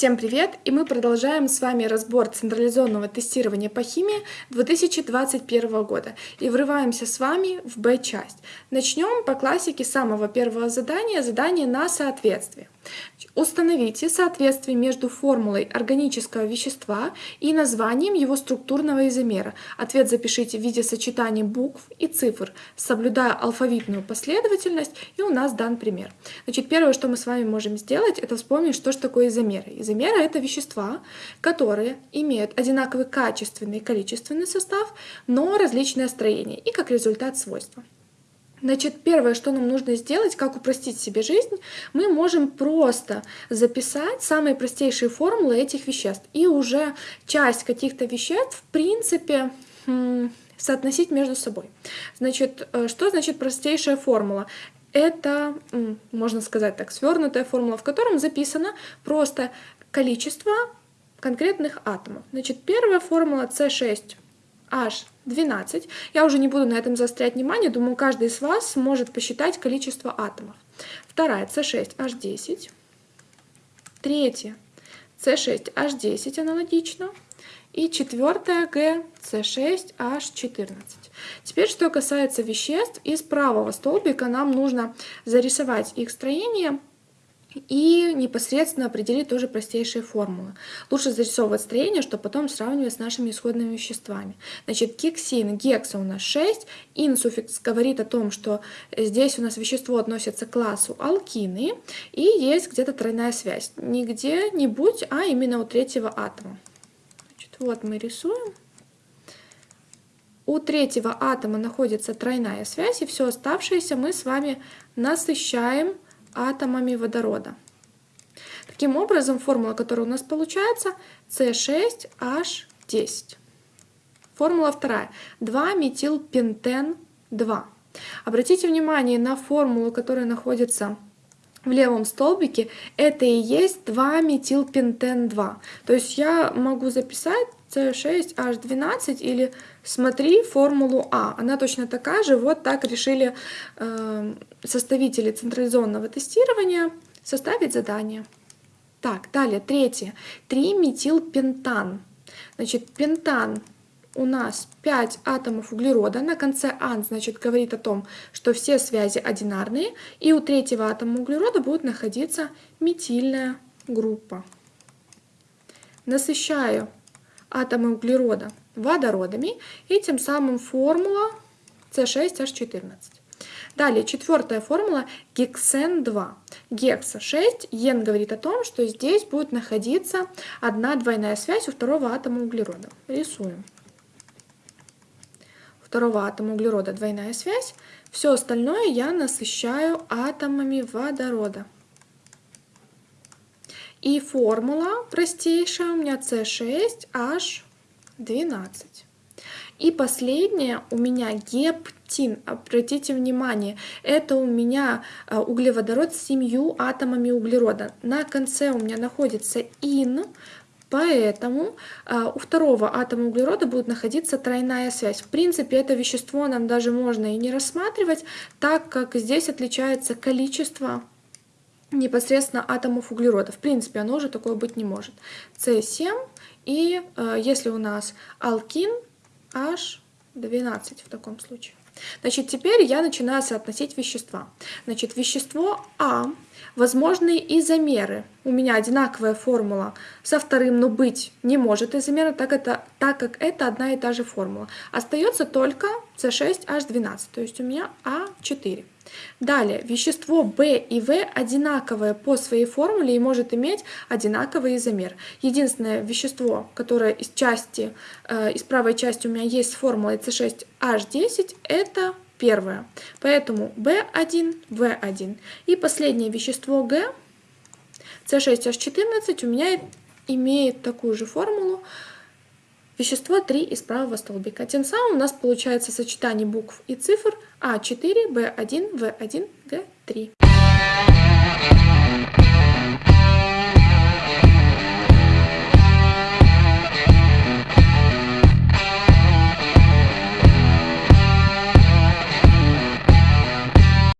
Всем привет! И мы продолжаем с вами разбор централизованного тестирования по химии 2021 года. И врываемся с вами в Б-часть. Начнем по классике самого первого задания, задание на соответствие. Установите соответствие между формулой органического вещества и названием его структурного изомера. Ответ запишите в виде сочетания букв и цифр, соблюдая алфавитную последовательность, и у нас дан пример. Значит, первое, что мы с вами можем сделать, это вспомнить, что же такое изомеры. Изомеры — это вещества, которые имеют одинаковый качественный и количественный состав, но различное строение и, как результат, свойства. Значит, первое, что нам нужно сделать, как упростить себе жизнь, мы можем просто записать самые простейшие формулы этих веществ и уже часть каких-то веществ, в принципе, соотносить между собой. Значит, э, что значит простейшая формула? Это, можно сказать так, свернутая формула, в котором записано просто количество конкретных атомов. Значит, первая формула C6 H12. Я уже не буду на этом заострять внимание, думаю, каждый из вас сможет посчитать количество атомов. Вторая C6H10. Третья C6H10 аналогично. И четвертая G C6H14. Теперь, что касается веществ, из правого столбика нам нужно зарисовать их строение и непосредственно определить тоже простейшие формулы. Лучше зарисовывать строение, чтобы потом сравнивать с нашими исходными веществами. Значит, гексин, гекса у нас 6, ин суффикс говорит о том, что здесь у нас вещество относится к классу алкины, и есть где-то тройная связь. Не где-нибудь, а именно у третьего атома. Значит, вот мы рисуем. У третьего атома находится тройная связь, и все оставшееся мы с вами насыщаем атомами водорода. Таким образом, формула, которая у нас получается, C6H10. Формула вторая. 2-метилпентен-2. Обратите внимание на формулу, которая находится в левом столбике. Это и есть 2-метилпентен-2. То есть я могу записать C6H12 или смотри формулу А. Она точно такая же. Вот так решили э, составители централизованного тестирования составить задание. Так, далее, третье. 3-метилпентан. Значит, пентан у нас 5 атомов углерода. На конце ан, значит, говорит о том, что все связи одинарные. И у третьего атома углерода будет находиться метильная группа. Насыщаю атомы углерода водородами, и тем самым формула C6H14. Далее, четвертая формула гексен-2. Гекса 6, ен говорит о том, что здесь будет находиться одна двойная связь у второго атома углерода. Рисуем. У второго атома углерода двойная связь. Все остальное я насыщаю атомами водорода. И формула простейшая у меня C6H12. И последнее у меня гептин. Обратите внимание, это у меня э, углеводород с семью атомами углерода. На конце у меня находится ин, Поэтому э, у второго атома углерода будет находиться тройная связь. В принципе, это вещество нам даже можно и не рассматривать, так как здесь отличается количество непосредственно атомов углерода. В принципе, оно уже такое быть не может. С7 и э, если у нас алкин, H12 в таком случае. Значит, теперь я начинаю соотносить вещества. Значит, вещество А, возможные изомеры. У меня одинаковая формула со вторым, но быть не может изомера, так, это, так как это одна и та же формула. Остается только С6H12, то есть у меня А4. Далее, вещество В и В одинаковое по своей формуле и может иметь одинаковый изомер. Единственное вещество, которое из части, э, из правой части у меня есть с формулой C6H10, это первое. Поэтому B1, V1. И последнее вещество Г, C6H14, у меня имеет такую же формулу, вещество 3 из правого столбика. Тем самым у нас получается сочетание букв и цифр А4, Б1, В1, Г3.